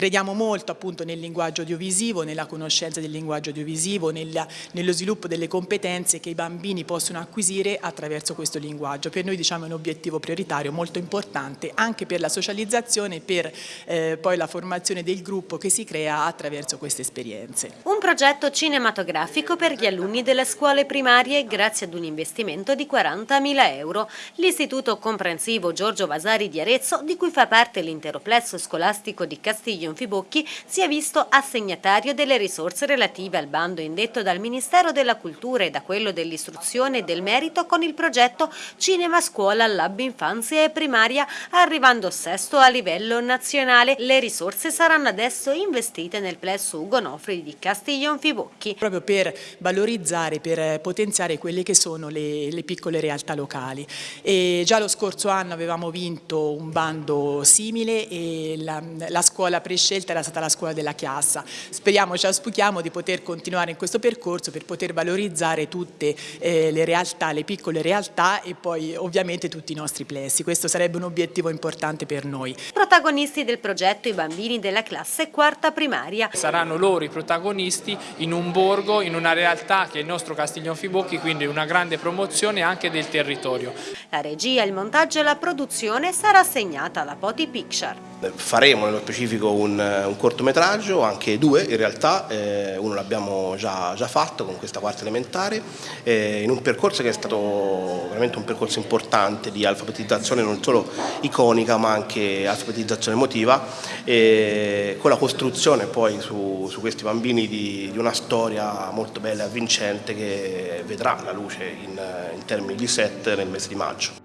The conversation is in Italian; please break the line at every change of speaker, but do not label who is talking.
Crediamo molto appunto nel linguaggio audiovisivo, nella conoscenza del linguaggio audiovisivo, nella, nello sviluppo delle competenze che i bambini possono acquisire attraverso questo linguaggio. Per noi diciamo è un obiettivo prioritario molto importante anche per la socializzazione e per eh, poi la formazione del gruppo che si crea attraverso queste esperienze.
Un progetto cinematografico per gli alunni delle scuole primarie grazie ad un investimento di 40.000 euro. L'Istituto Comprensivo Giorgio Vasari di Arezzo, di cui fa parte l'intero plesso scolastico di Castiglion Fibocchi, si è visto assegnatario delle risorse relative al bando indetto dal Ministero della Cultura e da quello dell'Istruzione e del Merito con il progetto Cinema Scuola Lab Infanzia e Primaria, arrivando sesto a livello nazionale. Le risorse saranno adesso investite nel plesso Ugo Nofri di Castiglion Fibocchi.
Proprio per valorizzare, per potenziare quelle che sono le, le piccole realtà locali. E già lo scorso anno avevamo vinto un bando simile e la, la scuola prescelta era stata la scuola della Chiassa. Speriamo, ci auspichiamo di poter continuare in questo percorso per poter valorizzare tutte eh, le realtà, le piccole realtà e poi ovviamente tutti i nostri plessi. Questo sarebbe un obiettivo importante per noi.
Protagonisti del progetto i bambini della classe quarta primaria.
Saranno loro i protagonisti in un borgo, in una realtà che è il nostro Castiglion Fibocchi, quindi una grande promozione anche del territorio.
La regia, il montaggio e la produzione sarà assegnata alla Poti Picture.
Faremo nello specifico un, un cortometraggio, anche due in realtà, eh, uno l'abbiamo già, già, fatto con questa quarta elementare, eh, in un percorso che è stato veramente un percorso importante di alfabetizzazione non solo iconica ma anche alfabetizzazione emotiva, eh, con la costruzione poi su, su questi bambini di, di, una storia molto bella e avvincente che vedrà la luce in, in termini di set nel mese di maggio.